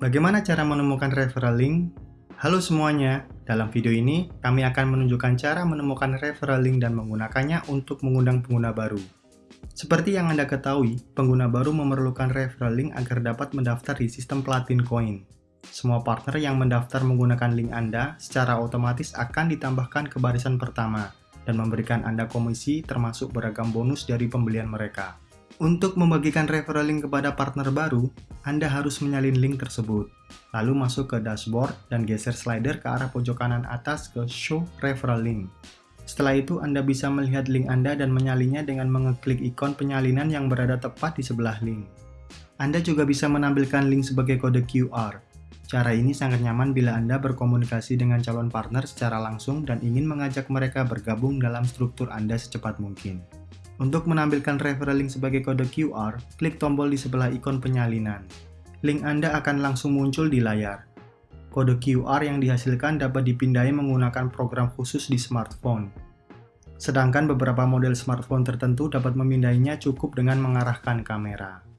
Bagaimana cara menemukan referral link? Halo semuanya, dalam video ini kami akan menunjukkan cara menemukan referral link dan menggunakannya untuk mengundang pengguna baru. Seperti yang Anda ketahui, pengguna baru memerlukan referral link agar dapat mendaftar di sistem Platin Coin. Semua partner yang mendaftar menggunakan link Anda secara otomatis akan ditambahkan ke barisan pertama dan memberikan Anda komisi termasuk beragam bonus dari pembelian mereka. Untuk membagikan referral link kepada partner baru, Anda harus menyalin link tersebut. Lalu masuk ke dashboard dan geser slider ke arah pojok kanan atas ke Show Referral Link. Setelah itu, Anda bisa melihat link Anda dan menyalinya dengan mengeklik ikon penyalinan yang berada tepat di sebelah link. Anda juga bisa menampilkan link sebagai kode QR. Cara ini sangat nyaman bila Anda berkomunikasi dengan calon partner secara langsung dan ingin mengajak mereka bergabung dalam struktur Anda secepat mungkin. Untuk menampilkan referral link sebagai kode QR, klik tombol di sebelah ikon penyalinan. Link Anda akan langsung muncul di layar. Kode QR yang dihasilkan dapat dipindai menggunakan program khusus di smartphone. Sedangkan beberapa model smartphone tertentu dapat memindainya cukup dengan mengarahkan kamera.